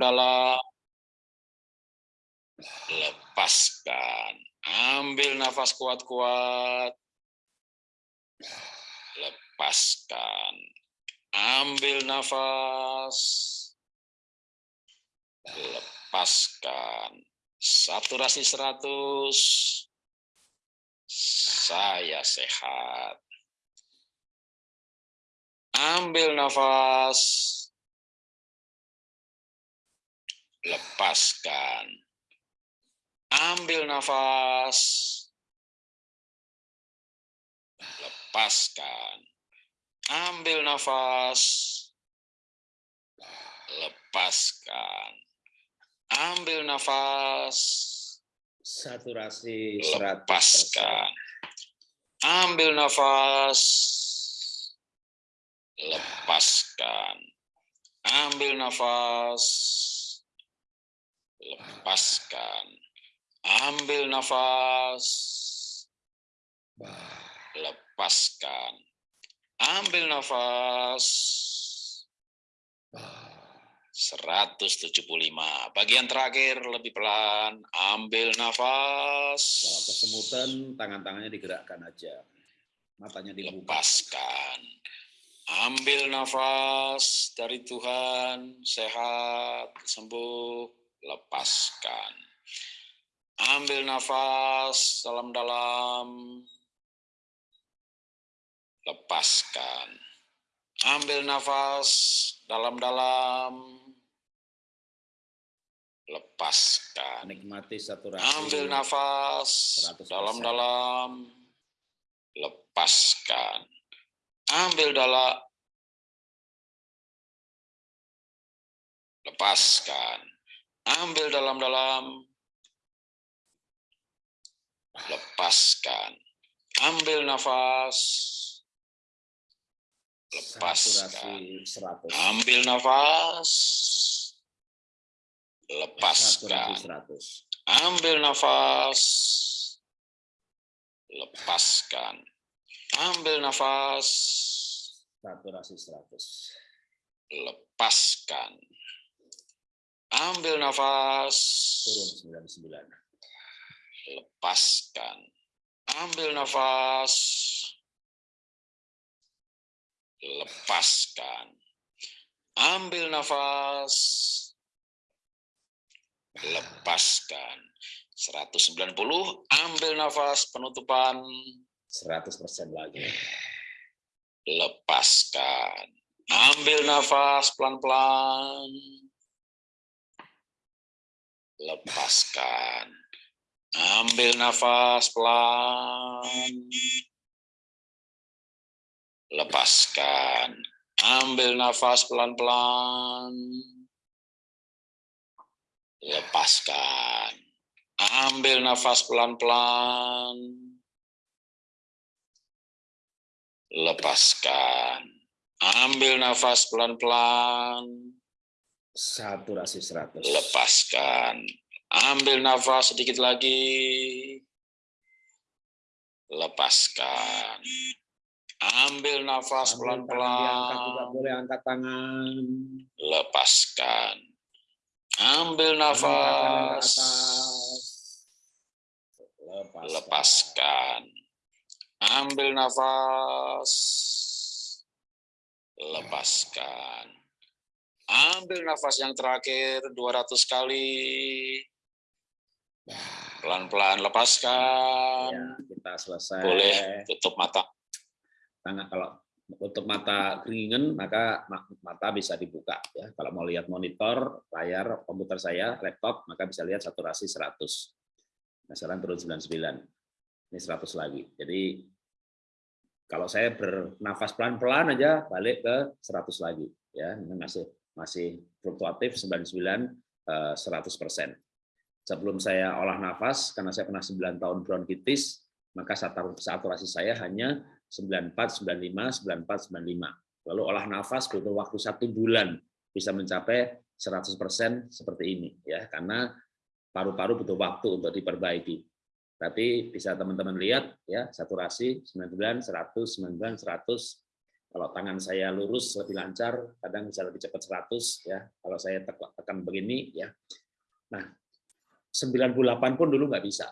dalam. Lepaskan. Ambil nafas kuat-kuat. Lepaskan. Ambil nafas. Lepaskan. Saturasi 100. Saya sehat. Ambil nafas. Lepaskan. Ambil nafas. Lepaskan. Ambil nafas. Lepaskan. Ambil nafas. Saturasi 100%. Lepaskan. Ambil nafas lepaskan. Ambil nafas, lepaskan. Ambil nafas, lepaskan. Ambil nafas, 175. Bagian terakhir lebih pelan. Ambil nafas. Kalau kesemutan, tangan-tangannya digerakkan aja. Matanya dibuka. Lepaskan. Ambil nafas dari Tuhan, sehat, sembuh, lepaskan. Ambil nafas dalam-dalam, lepaskan. Ambil nafas dalam-dalam, lepaskan. Nikmati saturasi. Ambil nafas 100%. dalam-dalam, lepaskan. Ambil dalam, lepaskan. Ambil dalam-dalam, lepaskan. Ambil nafas, lepaskan. Saturasi 100. Ambil nafas, lepaskan. Saturasi 100. Ambil nafas. Lepaskan. Ambil nafas. Saturasi 100. Lepaskan. Ambil nafas. Turun 99. Lepaskan. Ambil nafas. Lepaskan. Ambil nafas. Lepaskan. 190. Ambil nafas penutupan. 100% lagi. lepaskan. Ambil nafas pelan-pelan. Lepaskan. Ambil nafas pelan. Lepaskan. Ambil nafas pelan-pelan. Lepaskan. Ambil nafas pelan-pelan. Lepaskan. Ambil nafas pelan-pelan. Saturasi 100. Lepaskan. Ambil nafas sedikit lagi. Lepaskan. Ambil nafas pelan-pelan. boleh angkat tangan. Lepaskan. Ambil nafas. Lepaskan. Lepaskan. Ambil nafas. Lepaskan. Ambil nafas yang terakhir 200 kali. Pelan-pelan lepaskan. Ya, kita selesai. Boleh tutup mata. Tangan kalau untuk mata keringan maka ma- mata bisa dibuka ya. Kalau mau lihat monitor, layar komputer saya, laptop, maka bisa lihat saturasi 100. Nah, sekarang turun 99. Ini 100 lagi. Jadi kalau saya bernafas pelan-pelan aja balik ke 100 lagi ya. Ini masih masih fluktuatif 99 eh, 100%. Sebelum saya olah nafas karena saya pernah 9 tahun bronkitis, maka satur- saturasi saya hanya 94, 95, 94, 95. Lalu olah nafas butuh waktu satu bulan bisa mencapai 100% seperti ini ya karena paru-paru butuh waktu untuk diperbaiki. Tapi bisa teman-teman lihat ya saturasi 99, 100, 99, 100. Kalau tangan saya lurus lebih lancar, kadang bisa lebih cepat 100 ya. Kalau saya tekan begini ya. Nah, 98 pun dulu nggak bisa.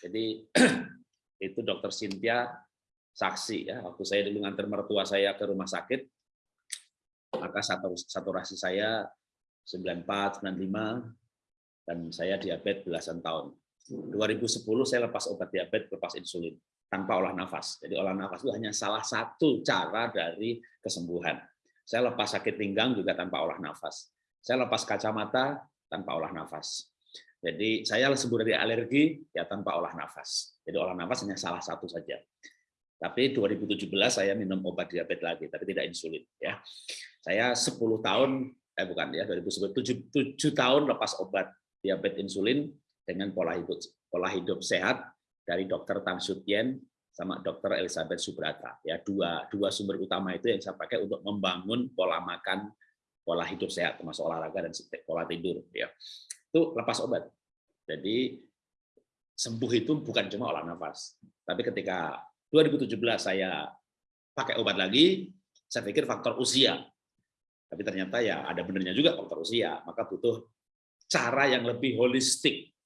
Jadi itu dokter Cynthia saksi ya. Waktu saya dulu nganter mertua saya ke rumah sakit, maka saturasi saya 94, 95, dan saya diabetes belasan tahun. 2010 saya lepas obat diabetes, lepas insulin tanpa olah nafas. Jadi olah nafas itu hanya salah satu cara dari kesembuhan. Saya lepas sakit pinggang juga tanpa olah nafas. Saya lepas kacamata tanpa olah nafas. Jadi saya sembuh dari alergi ya tanpa olah nafas. Jadi olah nafas hanya salah satu saja. Tapi 2017 saya minum obat diabetes lagi, tapi tidak insulin. Ya, saya 10 tahun, eh bukan ya, 2007 7 tahun lepas obat diabetes insulin dengan pola hidup pola hidup sehat dari dokter Tan Sutien sama dokter Elizabeth Subrata. Ya dua dua sumber utama itu yang saya pakai untuk membangun pola makan pola hidup sehat termasuk olahraga dan pola tidur ya. Itu lepas obat. Jadi sembuh itu bukan cuma olah nafas. Tapi ketika 2017 saya pakai obat lagi saya pikir faktor usia. Tapi ternyata ya ada benernya juga faktor usia maka butuh cara yang lebih holistik.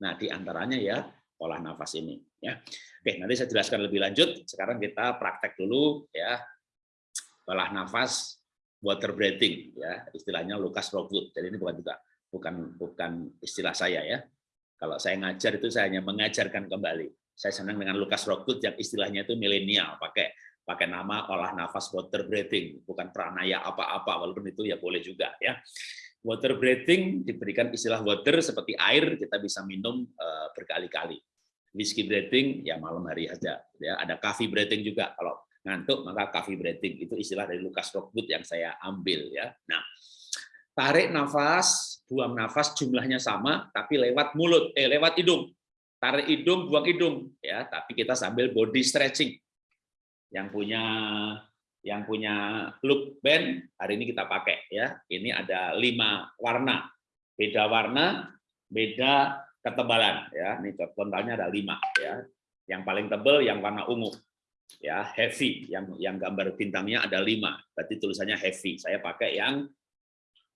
Nah di antaranya ya olah nafas ini ya. Oke, nanti saya jelaskan lebih lanjut. Sekarang kita praktek dulu ya. Olah nafas water breathing ya, istilahnya Lucas Rockwood. Jadi ini bukan juga bukan bukan istilah saya ya. Kalau saya ngajar itu saya hanya mengajarkan kembali. Saya senang dengan Lucas Rockwood yang istilahnya itu milenial, pakai pakai nama olah nafas water breathing, bukan pranaya apa-apa, walaupun itu ya boleh juga ya. Water breathing diberikan istilah water seperti air kita bisa minum eh, berkali-kali whiskey breathing ya malam hari aja ya. Ada coffee breathing juga. Kalau ngantuk maka coffee breathing itu istilah dari Lucas Rockwood yang saya ambil ya. Nah tarik nafas buang nafas jumlahnya sama tapi lewat mulut eh lewat hidung. Tarik hidung buang hidung ya. Tapi kita sambil body stretching. Yang punya yang punya look band hari ini kita pakai ya. Ini ada lima warna. Beda warna beda ketebalan ya. Ini totalnya ada lima ya. Yang paling tebal yang warna ungu ya. Heavy yang yang gambar bintangnya ada lima. Berarti tulisannya heavy. Saya pakai yang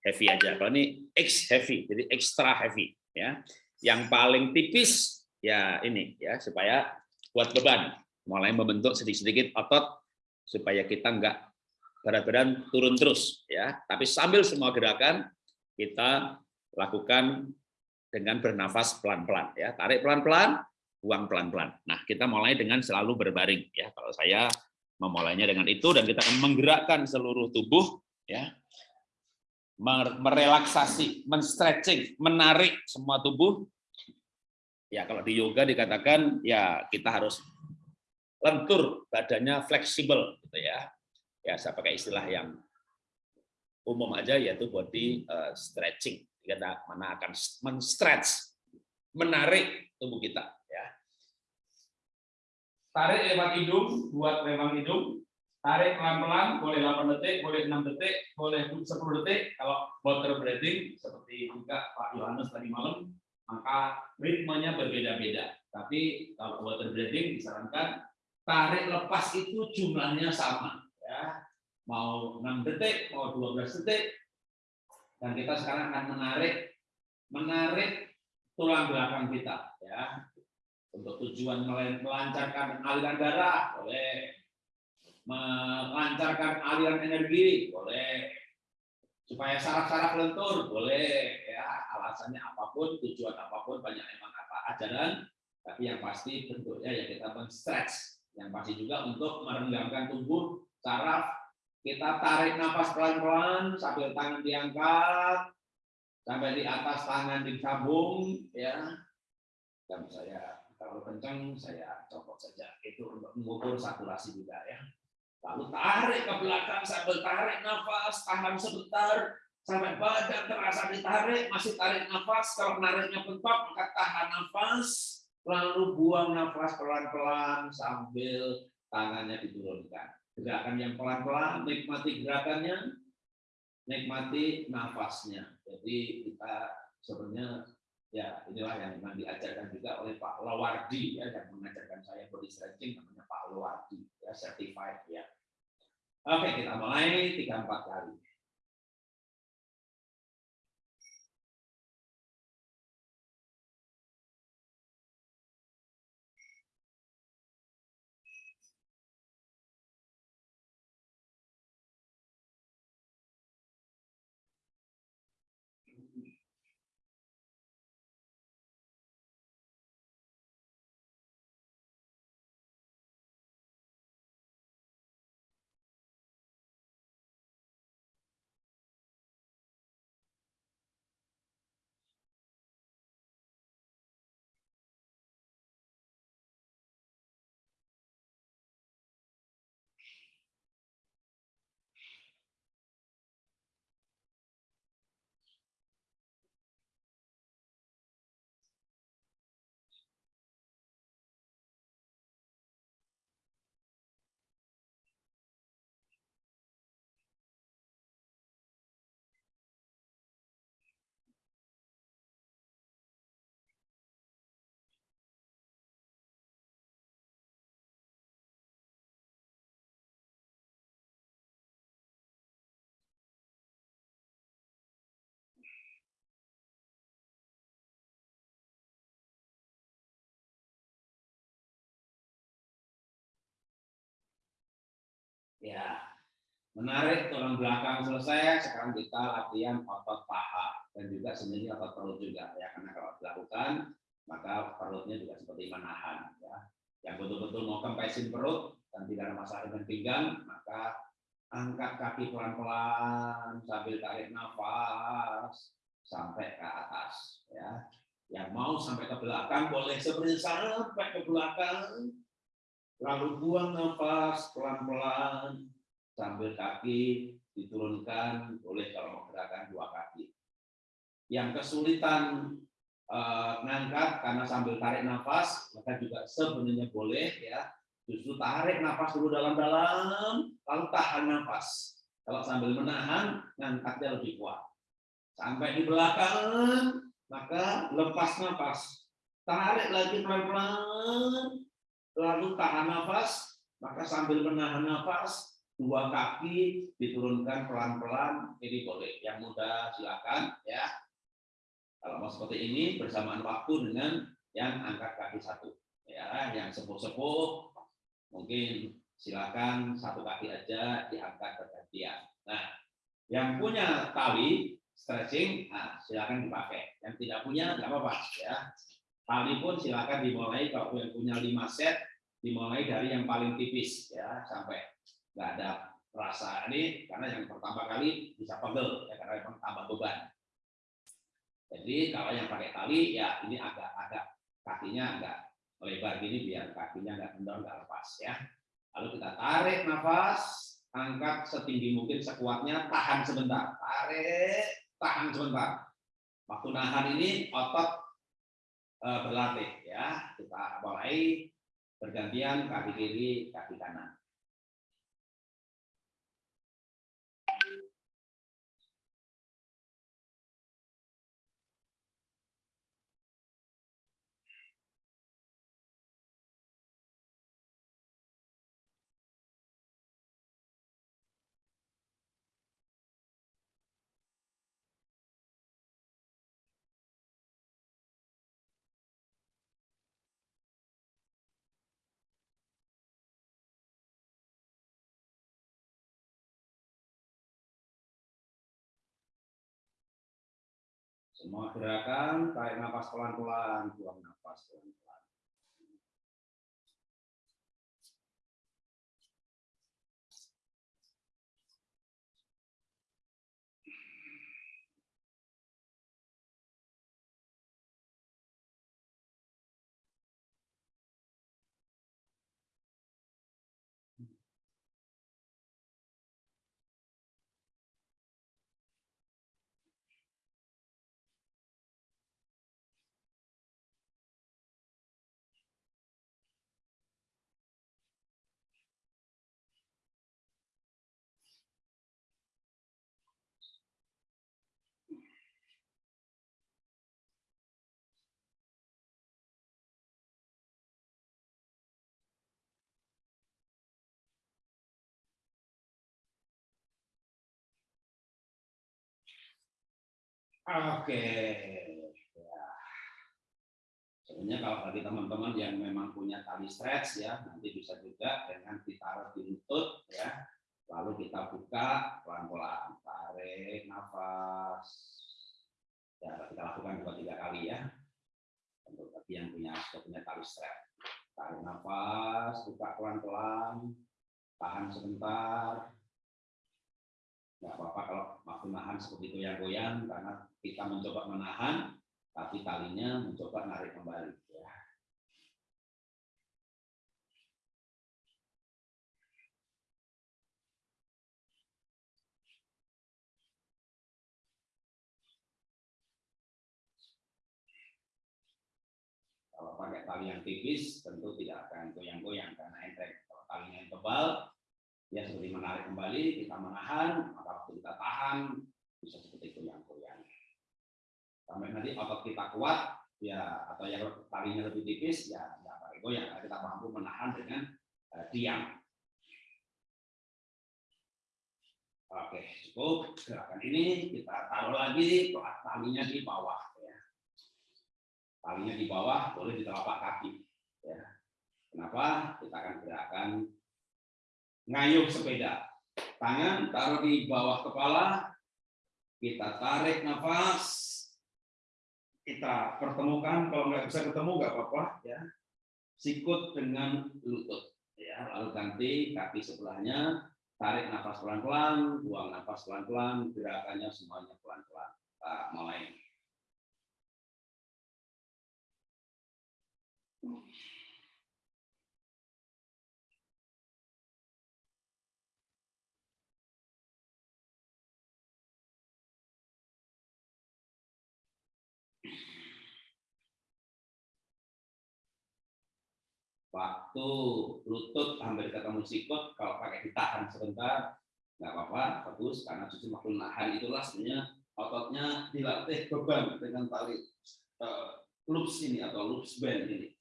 heavy aja. Kalau ini X heavy jadi extra heavy ya. Yang paling tipis ya ini ya supaya buat beban. Mulai membentuk sedikit-sedikit otot supaya kita enggak berat badan turun terus ya. Tapi sambil semua gerakan kita lakukan dengan bernafas pelan-pelan ya. Tarik pelan-pelan, buang pelan-pelan. Nah, kita mulai dengan selalu berbaring ya. Kalau saya memulainya dengan itu dan kita akan menggerakkan seluruh tubuh ya. Merelaksasi, menstretching, menarik semua tubuh. Ya, kalau di yoga dikatakan ya kita harus lentur, badannya fleksibel gitu ya. Ya, saya pakai istilah yang umum aja yaitu body uh, stretching mana akan men-stretch, menarik tubuh kita. Ya. Tarik lewat hidung, buat lewat hidung. Tarik pelan-pelan, boleh 8 detik, boleh 6 detik, boleh 10 detik. Kalau water breathing, seperti juga Pak Yohanes tadi malam, maka ritmenya berbeda-beda. Tapi kalau water breathing disarankan tarik lepas itu jumlahnya sama. Ya. Mau 6 detik, mau 12 detik, dan kita sekarang akan menarik menarik tulang belakang kita ya. Untuk tujuan melancarkan aliran darah boleh. Melancarkan aliran energi boleh. Supaya saraf-saraf lentur boleh ya. Alasannya apa pun tujuan apa pun banyak emang apa ajaran. Tapi yang pasti bentuknya ya kita men-stretch. Yang pasti juga untuk merenggangkan tubuh saraf kita tarik nafas pelan-pelan sambil tangan diangkat sampai di atas tangan disambung ya. Dan saya kalau kencang saya copot saja. Itu untuk mengukur saturasi juga ya. Lalu tarik ke belakang sambil tarik nafas, tahan sebentar sampai badan terasa ditarik, masih tarik nafas. Kalau nariknya bentok maka tahan nafas, lalu buang nafas pelan-pelan sambil tangannya diturunkan gerakan yang pelan-pelan, nikmati gerakannya, nikmati nafasnya. Jadi kita sebenarnya ya inilah yang memang diajarkan juga oleh Pak Lawardi ya yang mengajarkan saya body stretching namanya Pak Lawardi ya certified ya. Oke, kita mulai tiga empat kali. Ya, menarik tulang belakang selesai. Sekarang kita latihan otot paha dan juga sebenarnya otot perut juga ya. Karena kalau dilakukan maka perutnya juga seperti menahan ya. Yang betul-betul mau kempesin perut dan tidak ada masalah dengan pinggang, maka angkat kaki pelan-pelan sambil tarik nafas sampai ke atas ya. Yang mau sampai ke belakang boleh sebenarnya sampai ke belakang Lalu buang nafas pelan-pelan sambil kaki diturunkan, boleh kalau gerakan dua kaki. Yang kesulitan eh, ngangkat karena sambil tarik nafas, maka juga sebenarnya boleh ya. Justru tarik nafas dulu dalam-dalam, lalu tahan nafas. Kalau sambil menahan, ngangkatnya lebih kuat. Sampai di belakang, maka lepas nafas. Tarik lagi pelan-pelan, lalu tahan nafas, maka sambil menahan nafas, dua kaki diturunkan pelan-pelan, ini boleh. Yang mudah silakan ya. Kalau mau seperti ini bersamaan waktu dengan yang angkat kaki satu. Ya, yang sepuh-sepuh mungkin silakan satu kaki aja diangkat bergantian. Nah, yang punya tali stretching, nah, silakan dipakai. Yang tidak punya nggak apa-apa ya. Tali pun silakan dimulai kalau yang punya 5 set dimulai dari yang paling tipis ya sampai nggak ada rasa ini karena yang pertama kali bisa pegel ya karena memang tambah beban. Jadi kalau yang pakai tali ya ini agak agak kakinya agak lebar gini biar kakinya nggak kendor nggak lepas ya. Lalu kita tarik nafas, angkat setinggi mungkin sekuatnya, tahan sebentar, tarik, tahan sebentar. Waktu nahan ini otot berlatih ya. Kita mulai bergantian kaki kiri, kaki kanan. Semua gerakan, tarik nafas pelan-pelan, buang nafas pelan-pelan. Oke. Ya. Sebenarnya kalau bagi teman-teman yang memang punya tali stretch ya, nanti bisa juga dengan ditaruh di lutut ya. Lalu kita buka pelan-pelan, tarik nafas. Ya, kita lakukan dua tiga kali ya. Untuk bagi yang punya punya tali stretch. Tarik nafas, buka pelan-pelan, tahan sebentar, nggak apa-apa kalau waktu nahan seperti itu yang goyang karena kita mencoba menahan tapi talinya mencoba narik kembali ya. Kalau pakai tali yang tipis tentu tidak akan goyang-goyang karena enteng. Kalau talinya yang tebal ya seperti menarik kembali, kita menahan, maka waktu kita tahan bisa seperti itu yang goyang. Sampai nanti otot kita kuat, ya atau yang talinya lebih tipis, ya nggak pakai goyang, kita mampu menahan dengan uh, diam. Oke, cukup gerakan ini kita taruh lagi talinya di bawah. Ya. Talinya di bawah, boleh di telapak kaki. Ya. Kenapa? Kita akan gerakan ngayuh sepeda. Tangan taruh di bawah kepala, kita tarik nafas, kita pertemukan, kalau nggak bisa ketemu nggak apa-apa ya. Sikut dengan lutut ya, lalu ganti kaki sebelahnya, tarik nafas pelan-pelan, buang nafas pelan-pelan, gerakannya semuanya pelan-pelan. Kita mulai. Waktu lutut hampir ketemu sikut kalau pakai ditahan sebentar nggak apa-apa bagus karena justru waktu nahan itulah sebenarnya ototnya dilatih beban dengan tali uh, loops ini atau loops band ini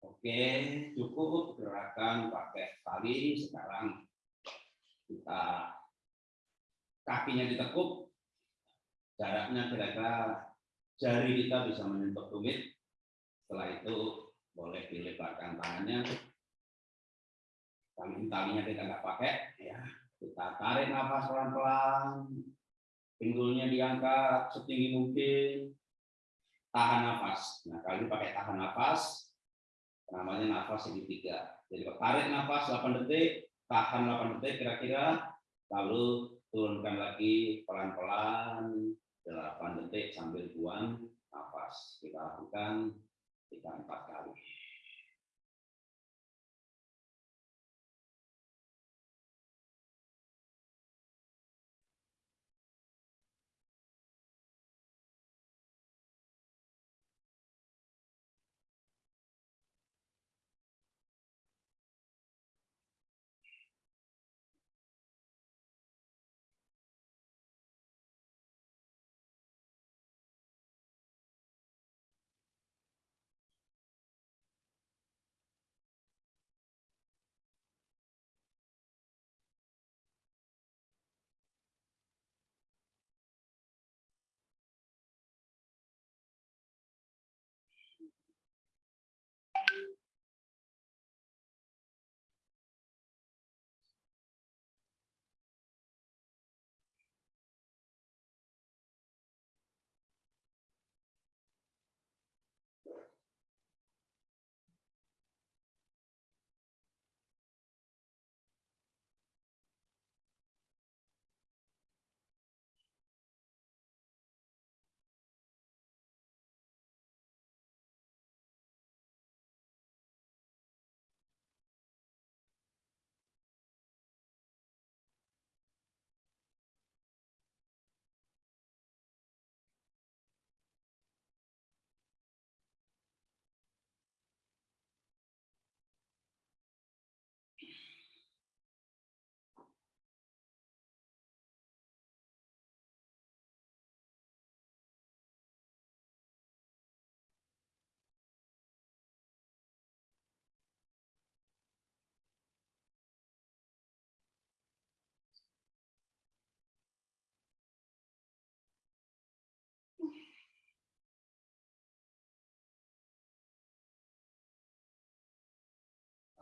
Oke, cukup gerakan pakai tali. Sekarang kita kakinya ditekuk, jaraknya kira-kira jari kita bisa menyentuh tumit. Setelah itu boleh dilebarkan tangannya. Tali talinya kita nggak pakai, ya. Kita tarik nafas pelan-pelan, pinggulnya diangkat setinggi mungkin, tahan nafas. Nah, kali ini pakai tahan nafas, namanya nafas segitiga. Jadi tarik nafas 8 detik, tahan 8 detik kira-kira, lalu turunkan lagi pelan-pelan 8 detik sambil buang nafas. Kita lakukan 3-4 kali.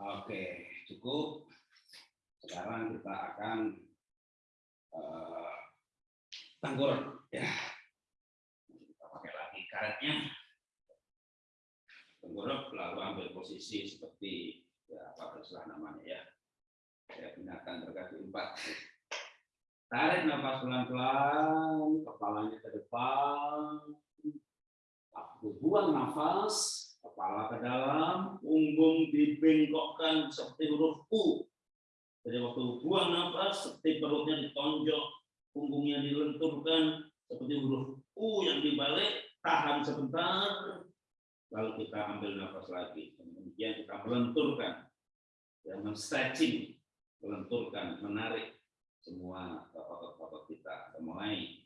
Oke, cukup. Sekarang kita akan uh, tengkur ya. Kita pakai lagi karetnya. Tenggorok lalu ambil posisi seperti ya apa terserah namanya ya. Ya binatang berkaki empat. Tarik nafas pelan-pelan, kepalanya ke depan. Aku buang nafas, kepala ke dalam, punggung dibengkokkan seperti huruf U. Jadi waktu buang nafas, seperti perutnya ditonjok, punggungnya dilenturkan seperti huruf U yang dibalik, tahan sebentar, lalu kita ambil nafas lagi. Kemudian kita melenturkan, ya, men-stretching, melenturkan, menarik semua otot-otot kita. Kita mulai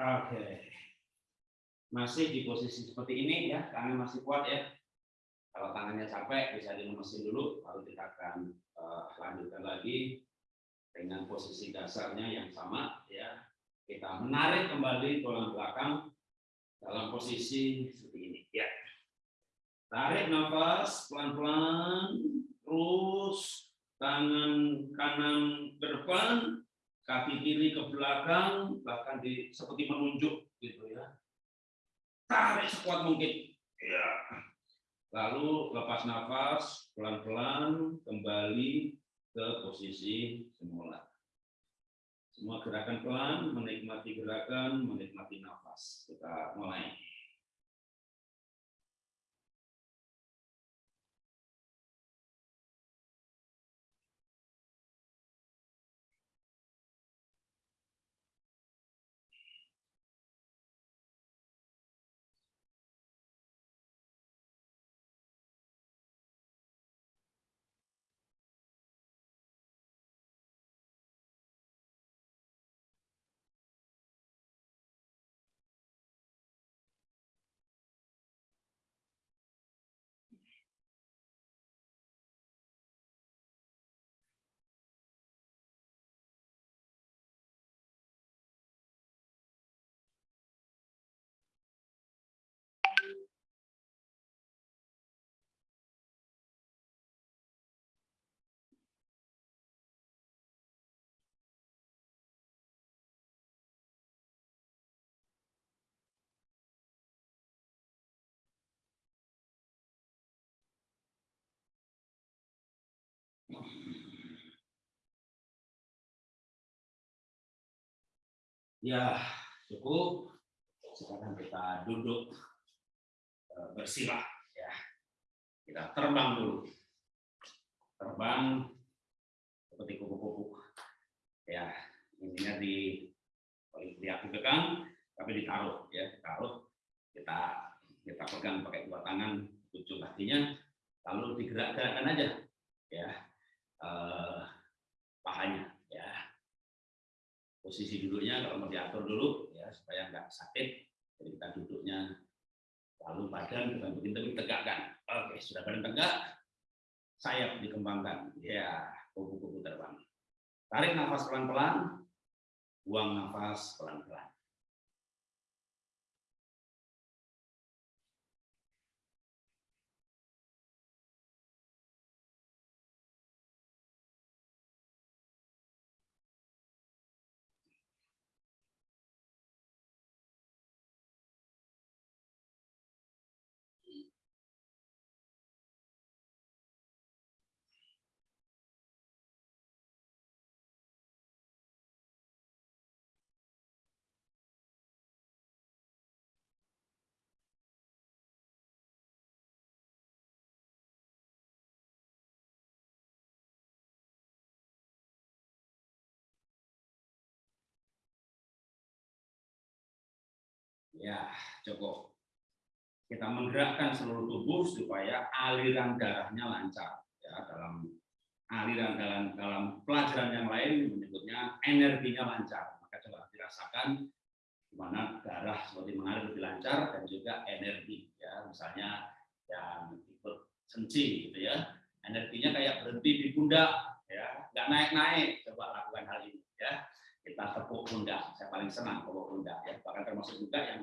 Oke. Masih di posisi seperti ini ya, tangan masih kuat ya. Kalau tangannya capek bisa dilemesin dulu, baru kita akan uh, lanjutkan lagi dengan posisi dasarnya yang sama ya. Kita menarik kembali tulang belakang dalam posisi seperti ini ya. Tarik nafas pelan-pelan, terus tangan kanan ke kaki kiri ke belakang, bahkan di seperti menunjuk gitu ya. Tarik sekuat mungkin. Ya. Lalu lepas nafas, pelan-pelan kembali ke posisi semula. Semua gerakan pelan, menikmati gerakan, menikmati nafas. Kita mulai. Ya, cukup. Sekarang kita duduk eh, bersila ya. Kita terbang dulu. Terbang seperti kupu-kupu. Ya, intinya di di belakang tapi ditaruh ya, ditaruh kita kita pegang pakai dua tangan ujung kakinya lalu digerak-gerakkan aja ya eh, pahanya ya posisi duduknya kalau mau diatur dulu ya supaya nggak sakit. Jadi kita duduknya lalu badan kita begini tegakkan. Oke sudah badan tegak sayap dikembangkan. Ya kupu-kupu terbang. Tarik nafas pelan-pelan buang nafas pelan-pelan Ya, cukup. Kita menggerakkan seluruh tubuh supaya aliran darahnya lancar. Ya, dalam aliran dalam dalam pelajaran yang lain menyebutnya energinya lancar. Maka coba dirasakan di mana darah seperti mengalir lebih lancar dan juga energi. Ya, misalnya yang ikut senci gitu ya, energinya kayak berhenti di pundak, ya, nggak naik-naik. Coba lakukan hal ini, ya kita tepuk pundak. Saya paling senang tepuk pundak ya. Bahkan termasuk juga yang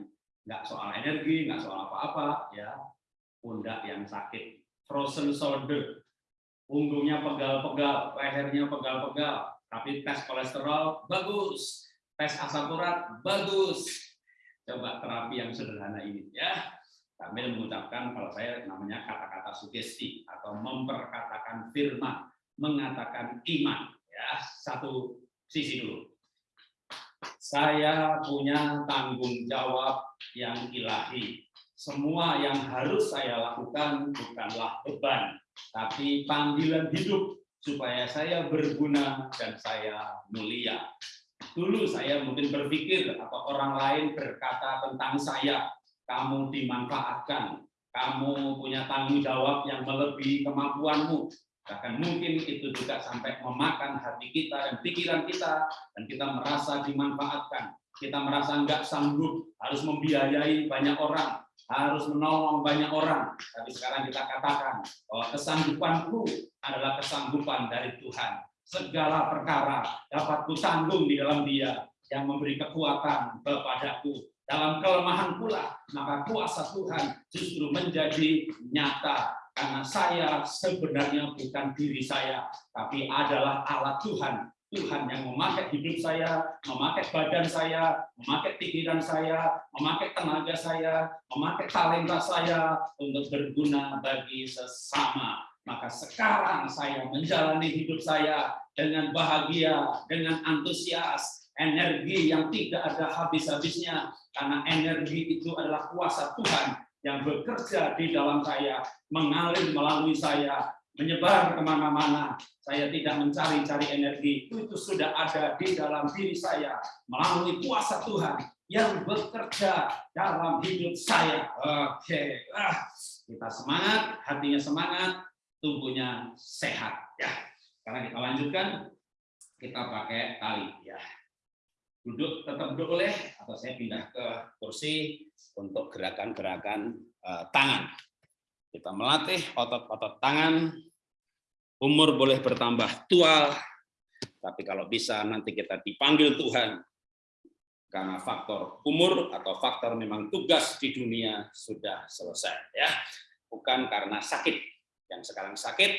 nggak soal energi, nggak soal apa-apa ya. Pundak yang sakit, frozen shoulder, punggungnya pegal-pegal, lehernya pegal-pegal, tapi tes kolesterol bagus, tes asam urat bagus. Coba terapi yang sederhana ini ya. Sambil mengucapkan kalau saya namanya kata-kata sugesti atau memperkatakan firman, mengatakan iman ya. Satu sisi dulu saya punya tanggung jawab yang ilahi. Semua yang harus saya lakukan bukanlah beban, tapi panggilan hidup supaya saya berguna dan saya mulia. Dulu saya mungkin berpikir atau orang lain berkata tentang saya, kamu dimanfaatkan, kamu punya tanggung jawab yang melebihi kemampuanmu, Bahkan mungkin itu juga sampai memakan hati kita dan pikiran kita, dan kita merasa dimanfaatkan. Kita merasa nggak sanggup, harus membiayai banyak orang, harus menolong banyak orang. Tapi sekarang kita katakan bahwa kesanggupanku adalah kesanggupan dari Tuhan. Segala perkara dapat kutanggung di dalam dia yang memberi kekuatan kepadaku. Dalam kelemahan pula, maka kuasa Tuhan justru menjadi nyata karena saya sebenarnya bukan diri saya, tapi adalah alat Tuhan. Tuhan yang memakai hidup saya, memakai badan saya, memakai pikiran saya, memakai tenaga saya, memakai talenta saya untuk berguna bagi sesama. Maka sekarang saya menjalani hidup saya dengan bahagia, dengan antusias, energi yang tidak ada habis-habisnya, karena energi itu adalah kuasa Tuhan yang bekerja di dalam saya, mengalir melalui saya, menyebar ke mana-mana. Saya tidak mencari-cari energi, itu sudah ada di dalam diri saya melalui kuasa Tuhan yang bekerja dalam hidup saya. Oke, ah, kita semangat, hatinya semangat, tubuhnya sehat. Ya, sekarang kita lanjutkan, kita pakai tali. Ya, duduk tetap duduk boleh atau saya pindah ke kursi untuk gerakan-gerakan uh, tangan. Kita melatih otot-otot tangan. Umur boleh bertambah tua, tapi kalau bisa nanti kita dipanggil Tuhan karena faktor umur atau faktor memang tugas di dunia sudah selesai ya. Bukan karena sakit. Yang sekarang sakit,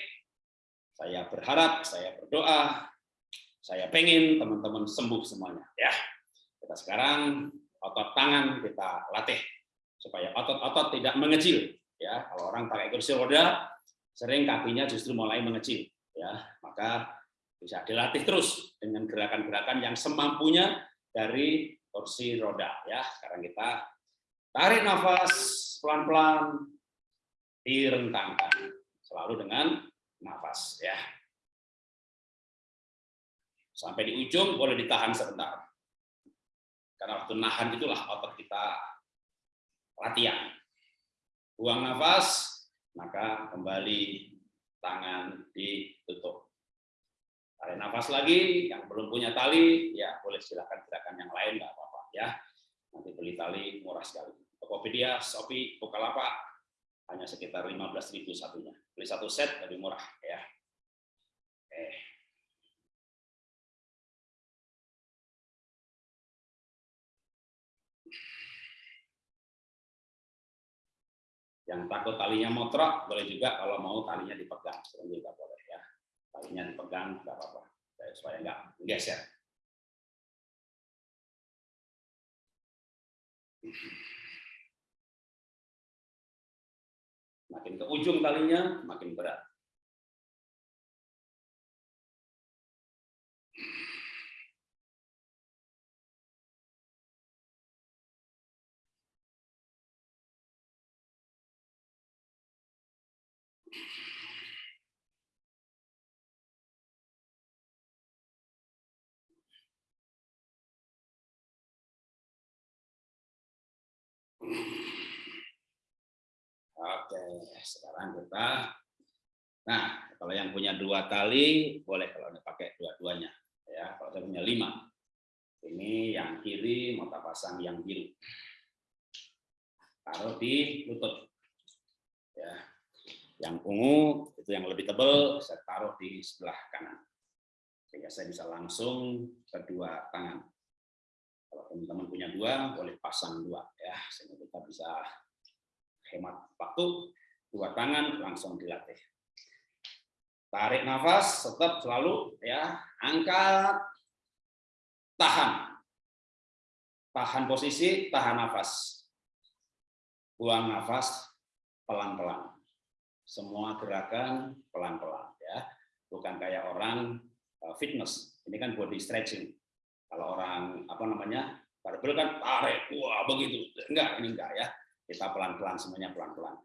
saya berharap, saya berdoa saya pengen teman-teman sembuh semuanya ya. Kita sekarang otot tangan kita latih supaya otot-otot tidak mengecil ya. Kalau orang pakai kursi roda sering kakinya justru mulai mengecil ya. Maka bisa dilatih terus dengan gerakan-gerakan yang semampunya dari kursi roda ya. Sekarang kita tarik nafas pelan-pelan direntangkan selalu dengan nafas ya. Sampai di ujung boleh ditahan sebentar. Karena waktu nahan itulah otot kita latihan. buang nafas, maka kembali tangan ditutup. Tarik nafas lagi, yang belum punya tali, ya boleh silakan gerakan yang lain, nggak apa-apa ya. Nanti beli tali murah sekali. Tokopedia, Shopee, Bukalapak, hanya sekitar 15.000 satunya. Beli satu set lebih murah ya. Oke. Yang takut talinya motrok, boleh juga kalau mau talinya dipegang, juga boleh ya. Talinya dipegang, nggak apa-apa, supaya nggak geser. Makin ke ujung talinya, makin berat. Oke, sekarang kita Nah, kalau yang punya dua tali boleh kalau pakai dua-duanya ya. Kalau saya punya lima, ini yang kiri mau pasang yang biru. Taruh di lutut. Ya. Yang ungu itu yang lebih tebal saya taruh di sebelah kanan. Sehingga saya bisa langsung kedua tangan. Kalau teman-teman punya dua, boleh pasang dua ya, sehingga kita bisa hemat waktu. Dua tangan langsung dilatih. Tarik nafas, tetap selalu ya, angkat, tahan, tahan posisi, tahan nafas, buang nafas pelan-pelan. Semua gerakan pelan-pelan ya, bukan kayak orang eh, fitness. Ini kan body stretching kalau orang apa namanya barbel kan tarik, wah begitu. Enggak, ini enggak ya. Kita pelan-pelan semuanya pelan-pelan.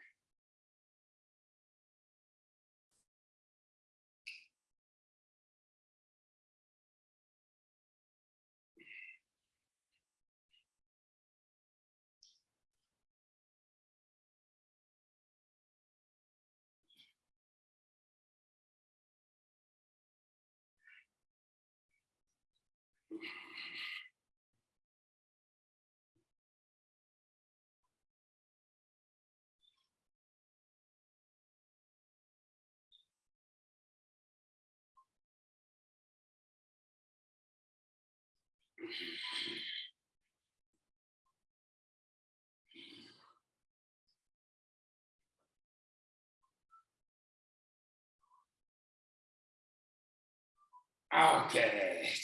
Oke,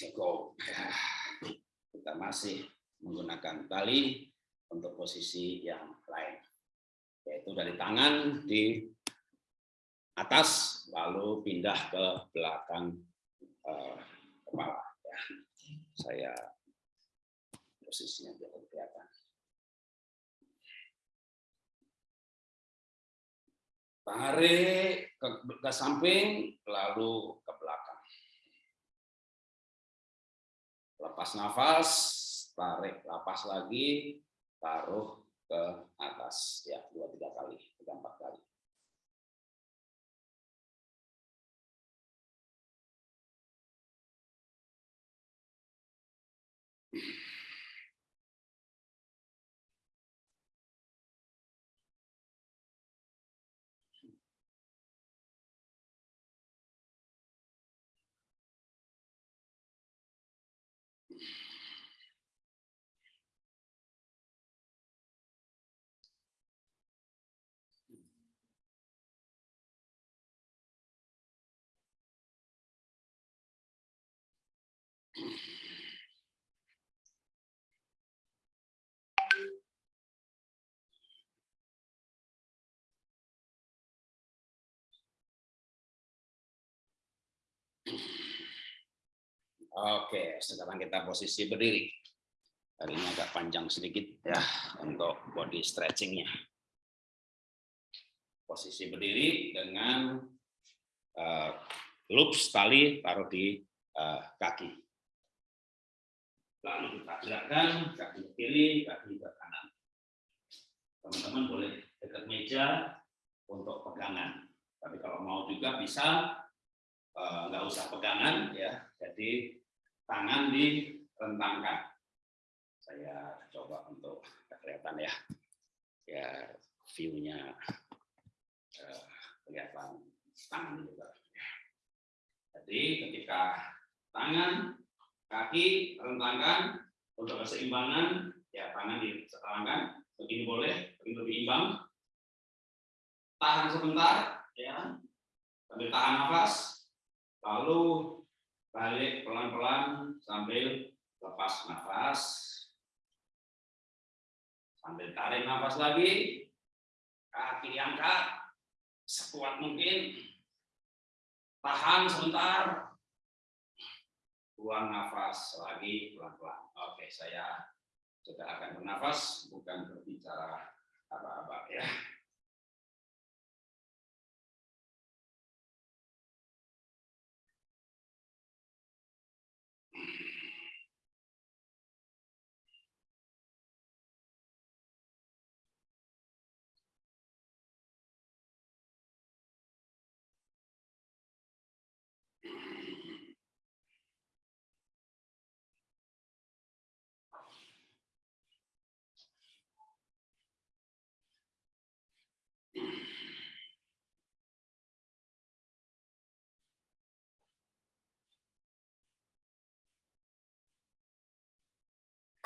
cukup. Kita masih menggunakan tali untuk posisi yang lain, yaitu dari tangan di atas, lalu pindah ke belakang eh, kepala. Ya. Saya posisinya biar kelihatan. Tarik ke, ke samping, lalu ke belakang. Lepas nafas, tarik, lepas lagi, taruh ke atas. Ya, dua tiga kali, tiga empat kali. Oke, sekarang kita posisi berdiri. Hari ini agak panjang sedikit ya untuk body stretchingnya. Posisi berdiri dengan uh, loops tali taruh di uh, kaki. Lalu kita gerakan kaki ke kiri, kaki ke kanan. Teman-teman boleh dekat meja untuk pegangan. Tapi kalau mau juga bisa eh, nggak usah pegangan ya. Jadi tangan direntangkan. Saya coba untuk kelihatan ya. Ya view-nya eh, kelihatan tangan juga. Jadi ketika tangan, kaki rentangkan untuk keseimbangan, ya tangan diserangkan, begini boleh, begini lebih imbang. Tahan sebentar, ya, sambil tahan nafas, lalu balik pelan-pelan sambil lepas nafas, sambil tarik nafas lagi, kaki angkat sekuat mungkin, tahan sebentar, buang nafas lagi pelan-pelan. Oke, saya sudah akan bernafas, bukan berbicara apa-apa ya.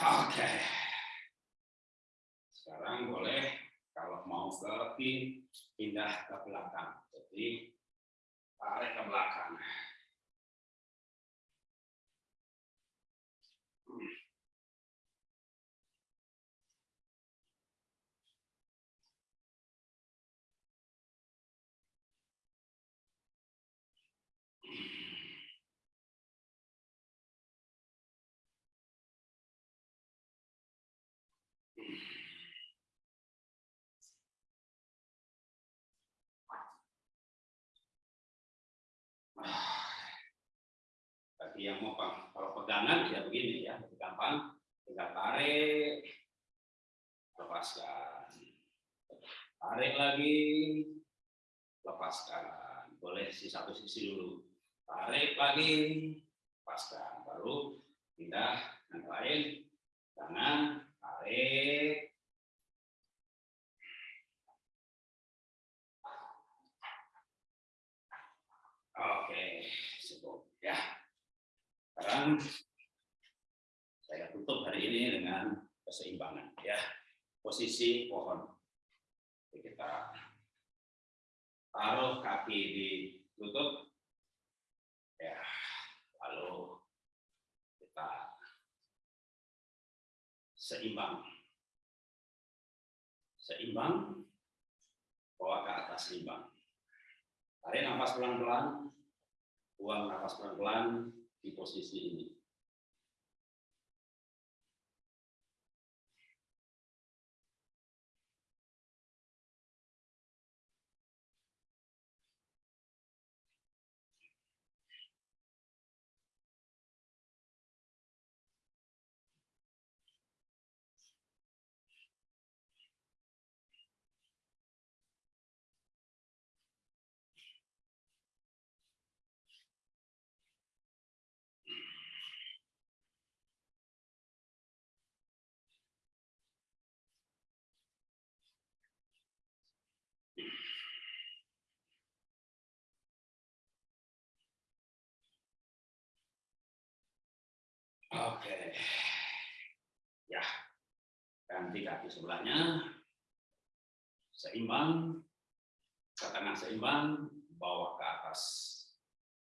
Oke. Sekarang boleh kalau mau ke pindah ke belakang. Jadi tarik ke belakang. Yang mau kalau pegangan ya begini ya, lebih gampang. Tinggal tarik, lepaskan. Tarik lagi, lepaskan. Boleh di satu sisi dulu. Tarik lagi, lepaskan. Baru pindah yang lain. Tangan, tarik, Oke, cukup ya. Sekarang saya tutup hari ini dengan keseimbangan ya. Posisi pohon. Kita taruh kaki di lutut. Ya, lalu kita seimbang. Seimbang, bawa ke atas seimbang. Tarik nafas pelan-pelan, buang nafas pelan-pelan di posisi ini. Oke. Ya. Ganti kaki sebelahnya. Seimbang. Ke tengah seimbang, bawa ke atas.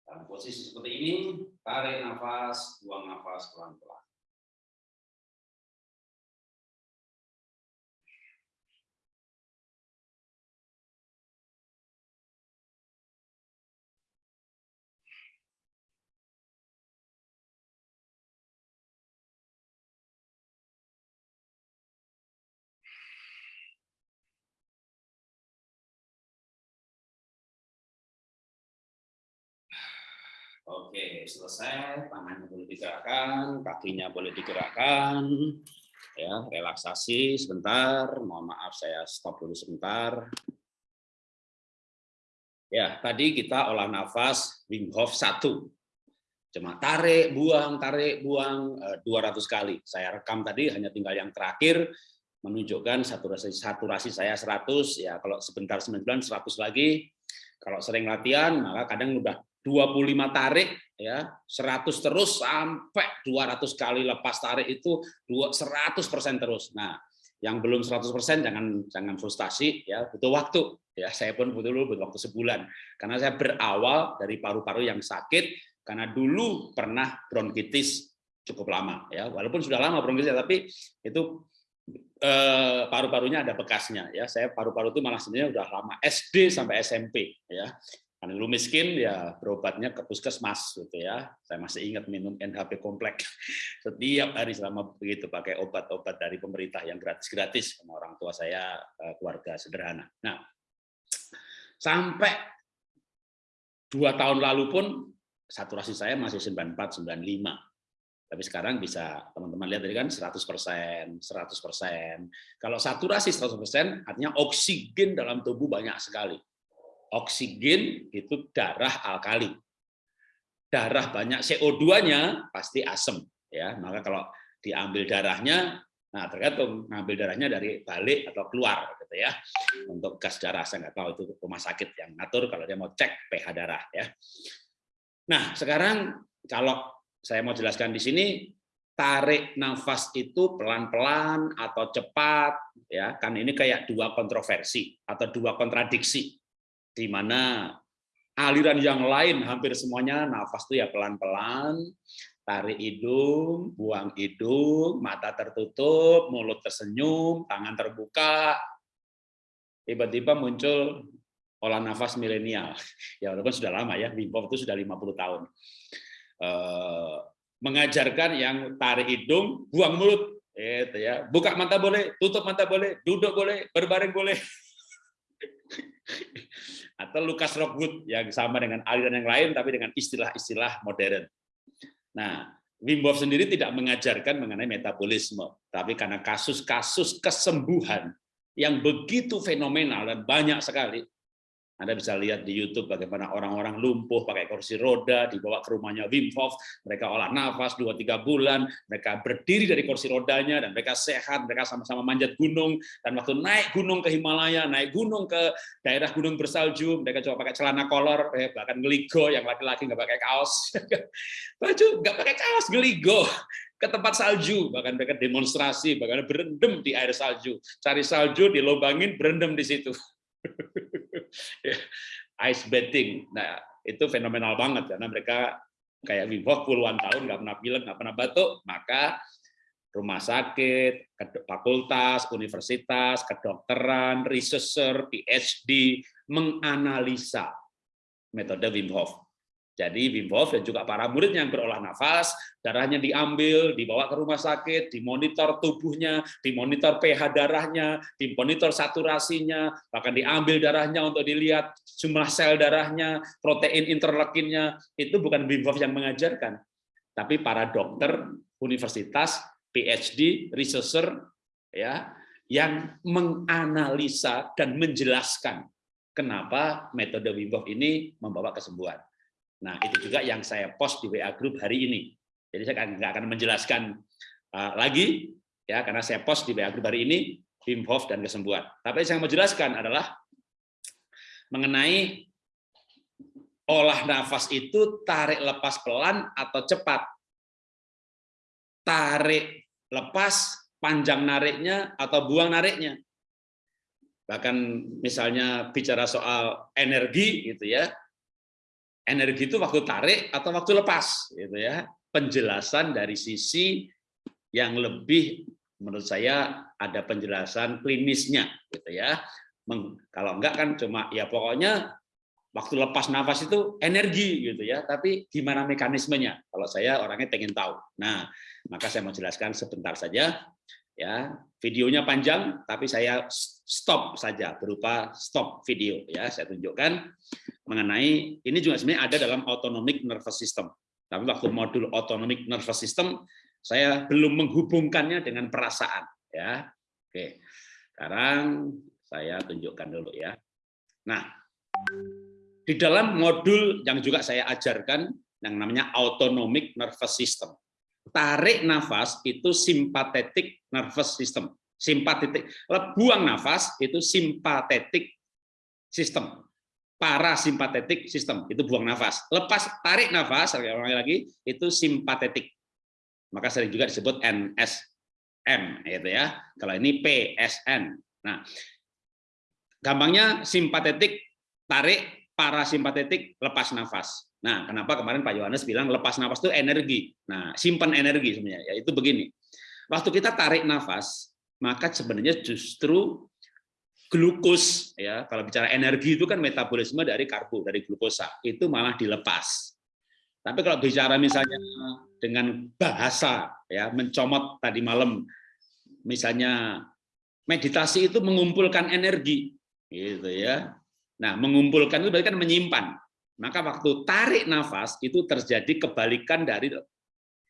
Dalam posisi seperti ini, tarik nafas, buang nafas pelan-pelan. Oke, selesai. Tangannya boleh digerakkan, kakinya boleh digerakkan. ya relaksasi sebentar. Mohon maaf saya stop dulu sebentar. Ya tadi kita olah nafas Wim Hof 1 cuma tarik buang tarik buang 200 kali. Saya rekam tadi hanya tinggal yang terakhir. Menunjukkan saturasi saturasi saya 100 ya kalau sebentar 9 100 lagi. Kalau sering latihan maka kadang udah 25 tarik ya 100 terus sampai 200 kali lepas tarik itu 100% terus. Nah, yang belum 100% jangan jangan frustasi ya, butuh waktu. Ya, saya pun butuh dulu butuh waktu sebulan. Karena saya berawal dari paru-paru yang sakit karena dulu pernah bronkitis cukup lama ya. Walaupun sudah lama bronkitis tapi itu eh, paru-parunya ada bekasnya ya. Saya paru-paru itu malah sebenarnya udah lama SD sampai SMP ya. Karena dulu miskin ya berobatnya ke puskesmas gitu ya. Saya masih ingat minum NHP kompleks setiap hari selama begitu pakai obat-obat dari pemerintah yang gratis-gratis sama orang tua saya eh, keluarga sederhana. Nah, sampai dua tahun lalu pun saturasi saya masih 94 95. Tapi sekarang bisa teman-teman lihat tadi kan 100%, 100%. Kalau saturasi 100% artinya oksigen dalam tubuh banyak sekali oksigen itu darah alkali. Darah banyak CO2-nya pasti asam ya. Maka kalau diambil darahnya nah tergantung ngambil darahnya dari balik atau keluar gitu ya. Untuk gas darah saya nggak tahu itu rumah sakit yang ngatur kalau dia mau cek pH darah ya. Nah, sekarang kalau saya mau jelaskan di sini tarik nafas itu pelan-pelan atau cepat ya kan ini kayak dua kontroversi atau dua kontradiksi di mana aliran yang lain hampir semuanya nafas itu ya pelan-pelan, tarik hidung, buang hidung, mata tertutup, mulut tersenyum, tangan terbuka. Tiba-tiba muncul olah nafas milenial. Ya walaupun sudah lama ya, Wim Hof itu sudah 50 tahun. Eh, mengajarkan yang tarik hidung, buang mulut, itu ya. Buka mata boleh, tutup mata boleh, duduk boleh, berbaring boleh. atau Lucas Rockwood yang sama dengan aliran yang lain tapi dengan istilah-istilah modern. Nah, Wim Hof sendiri tidak mengajarkan mengenai metabolisme, tapi karena kasus-kasus kesembuhan yang begitu fenomenal dan banyak sekali, anda bisa lihat di YouTube bagaimana orang-orang lumpuh pakai kursi roda dibawa ke rumahnya Wim Hof, mereka olah nafas 2-3 bulan, mereka berdiri dari kursi rodanya dan mereka sehat, mereka sama-sama manjat gunung dan waktu naik gunung ke Himalaya, naik gunung ke daerah gunung bersalju, mereka coba pakai celana kolor, eh, bahkan ngeligo yang laki-laki nggak pakai kaos, baju nggak pakai kaos ngeligo ke tempat salju, bahkan mereka demonstrasi, bahkan berendam di air salju, cari salju, dilobangin, berendam di situ. ice bathing. Nah, itu fenomenal banget karena mereka kayak Wim Hof puluhan tahun nggak pernah pilek, nggak pernah batuk, maka rumah sakit, fakultas, universitas, kedokteran, researcher, PhD menganalisa metode Wim Hof. Jadi Wim Hof dan juga para muridnya yang berolah nafas, darahnya diambil, dibawa ke rumah sakit, dimonitor tubuhnya, dimonitor pH darahnya, dimonitor saturasinya, bahkan diambil darahnya untuk dilihat jumlah sel darahnya, protein interleukinnya, itu bukan Wim Hof yang mengajarkan, tapi para dokter, universitas, PhD, researcher, ya, yang menganalisa dan menjelaskan kenapa metode Wim Hof ini membawa kesembuhan. Nah, itu juga yang saya post di WA Group hari ini. Jadi saya nggak akan menjelaskan uh, lagi, ya karena saya post di WA Group hari ini, Wim Hof dan kesembuhan. Tapi yang saya mau jelaskan adalah mengenai olah nafas itu tarik lepas pelan atau cepat. Tarik lepas, panjang nariknya atau buang nariknya. Bahkan misalnya bicara soal energi gitu ya, energi itu waktu tarik atau waktu lepas gitu ya. Penjelasan dari sisi yang lebih menurut saya ada penjelasan klinisnya gitu ya. Kalau enggak kan cuma ya pokoknya waktu lepas nafas itu energi gitu ya. Tapi gimana mekanismenya? Kalau saya orangnya pengen tahu. Nah maka saya mau jelaskan sebentar saja ya videonya panjang tapi saya stop saja berupa stop video ya saya tunjukkan mengenai ini juga sebenarnya ada dalam autonomic nervous system tapi waktu modul autonomic nervous system saya belum menghubungkannya dengan perasaan ya. Oke. Sekarang saya tunjukkan dulu ya. Nah, di dalam modul yang juga saya ajarkan yang namanya autonomic nervous system. Tarik nafas itu sympathetic nervous system. Simpatetik, buang nafas itu simpatetik sistem. Parasimpatetik sistem itu buang nafas. Lepas tarik nafas lagi itu simpatetik. Maka sering juga disebut NSM gitu ya. Kalau ini PSN. Nah, gampangnya simpatetik tarik, parasimpatetik lepas nafas. Nah, kenapa kemarin Pak Yohanes bilang lepas nafas itu energi. Nah, simpan energi sebenarnya. Yaitu begini. Waktu kita tarik nafas, maka sebenarnya justru glukos ya kalau bicara energi itu kan metabolisme dari karbo dari glukosa itu malah dilepas tapi kalau bicara misalnya dengan bahasa ya mencomot tadi malam misalnya meditasi itu mengumpulkan energi gitu ya nah mengumpulkan itu berarti kan menyimpan maka waktu tarik nafas itu terjadi kebalikan dari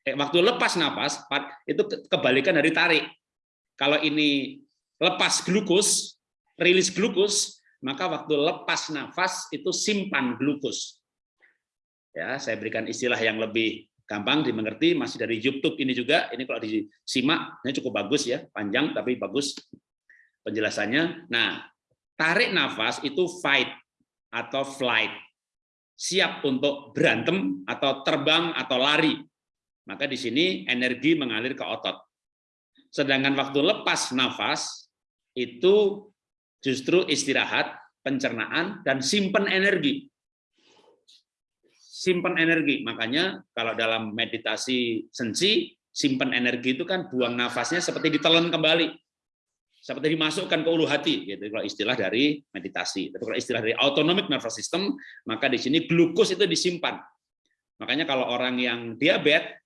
eh, waktu lepas nafas itu kebalikan dari tarik kalau ini lepas glukos, rilis glukos, maka waktu lepas nafas itu simpan glukos. Ya, saya berikan istilah yang lebih gampang dimengerti, masih dari YouTube ini juga. Ini kalau disimak, ini cukup bagus ya, panjang tapi bagus penjelasannya. Nah, tarik nafas itu fight atau flight, siap untuk berantem atau terbang atau lari. Maka di sini energi mengalir ke otot. Sedangkan waktu lepas nafas itu justru istirahat, pencernaan, dan simpan energi. Simpan energi. Makanya kalau dalam meditasi sensi, simpan energi itu kan buang nafasnya seperti ditelan kembali. Seperti dimasukkan ke ulu hati, gitu kalau istilah dari meditasi. Tapi kalau istilah dari autonomic nervous system, maka di sini glukos itu disimpan. Makanya kalau orang yang diabetes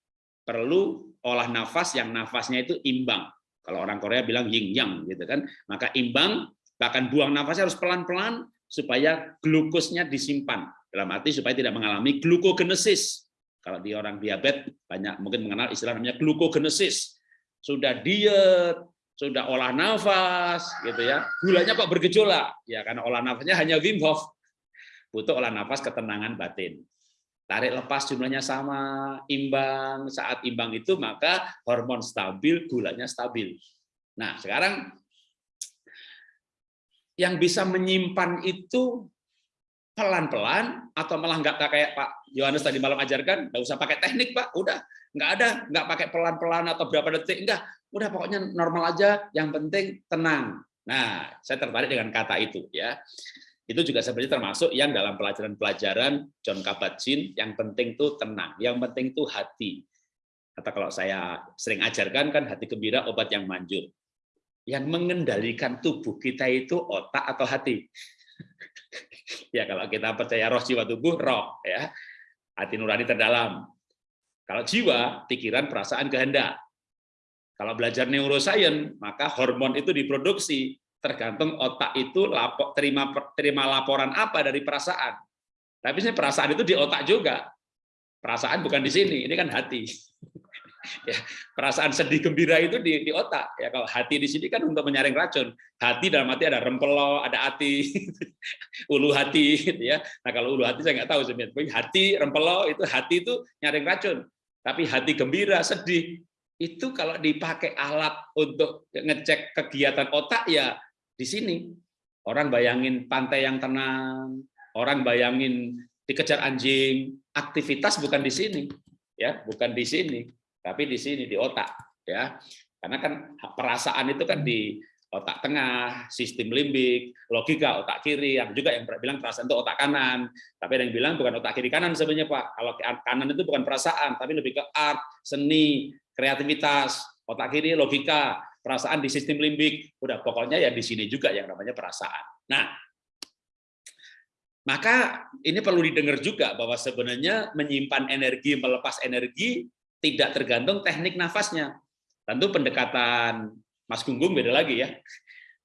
perlu olah nafas yang nafasnya itu imbang. Kalau orang Korea bilang yin yang gitu kan. Maka imbang bahkan buang nafasnya harus pelan-pelan supaya glukosnya disimpan. Dalam arti supaya tidak mengalami glukogenesis. Kalau di orang diabetes banyak mungkin mengenal istilah namanya glukogenesis. Sudah diet, sudah olah nafas gitu ya. Gulanya kok bergejolak? Ya karena olah nafasnya hanya Wim Hof. Butuh olah nafas ketenangan batin tarik lepas jumlahnya sama, imbang. Saat imbang itu maka hormon stabil, gulanya stabil. Nah, sekarang yang bisa menyimpan itu pelan-pelan atau malah nggak kayak Pak Yohanes tadi malam ajarkan, nggak usah pakai teknik Pak, udah nggak ada, nggak pakai pelan-pelan atau berapa detik, enggak, udah pokoknya normal aja, yang penting tenang. Nah, saya tertarik dengan kata itu ya itu juga sebenarnya termasuk yang dalam pelajaran-pelajaran John Kabat-Zinn yang penting itu tenang, yang penting itu hati. Atau kalau saya sering ajarkan kan hati gembira obat yang manjur. Yang mengendalikan tubuh kita itu otak atau hati. ya kalau kita percaya roh jiwa tubuh roh ya. Hati nurani terdalam. Kalau jiwa, pikiran, perasaan, kehendak. Kalau belajar neuroscience, maka hormon itu diproduksi tergantung otak itu lapor, terima terima laporan apa dari perasaan. Tapi perasaan itu di otak juga. Perasaan bukan di sini, ini kan hati. ya, perasaan sedih gembira itu di, di otak. Ya kalau hati di sini kan untuk menyaring racun. Hati dalam hati ada rempelo, ada hati, ulu hati, gitu ya. Nah kalau ulu hati saya nggak tahu sebenarnya. Hati rempelo itu hati itu nyaring racun. Tapi hati gembira, sedih itu kalau dipakai alat untuk ngecek kegiatan otak ya di sini. Orang bayangin pantai yang tenang, orang bayangin dikejar anjing, aktivitas bukan di sini, ya, bukan di sini, tapi di sini di otak, ya. Karena kan perasaan itu kan di otak tengah, sistem limbik, logika otak kiri, yang juga yang bilang perasaan itu otak kanan, tapi ada yang bilang bukan otak kiri kanan sebenarnya Pak. Kalau kanan itu bukan perasaan, tapi lebih ke art, seni, kreativitas, otak kiri logika, perasaan di sistem limbik, udah pokoknya ya di sini juga yang namanya perasaan. Nah, maka ini perlu didengar juga bahwa sebenarnya menyimpan energi, melepas energi tidak tergantung teknik nafasnya. Tentu pendekatan Mas Gunggung beda lagi ya.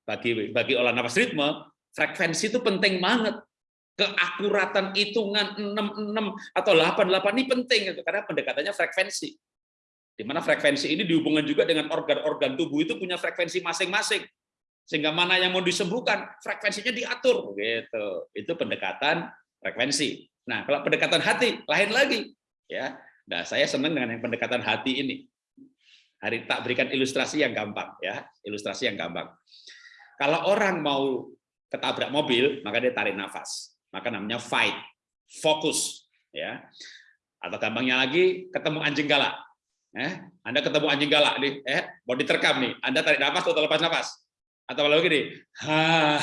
Bagi bagi olah nafas ritme, frekuensi itu penting banget. Keakuratan hitungan 66 atau 88 ini penting karena pendekatannya frekuensi. Di mana frekuensi ini dihubungkan juga dengan organ-organ tubuh itu punya frekuensi masing-masing. Sehingga mana yang mau disembuhkan, frekuensinya diatur. Gitu. Itu pendekatan frekuensi. Nah, kalau pendekatan hati, lain lagi. ya. Nah, saya senang dengan yang pendekatan hati ini. Hari tak berikan ilustrasi yang gampang, ya, ilustrasi yang gampang. Kalau orang mau ketabrak mobil, maka dia tarik nafas. Maka namanya fight, fokus, ya. Atau gampangnya lagi, ketemu anjing galak. Eh, Anda ketemu anjing galak nih, eh, mau diterkam nih, Anda tarik nafas atau lepas nafas? Atau kalau gini, ha,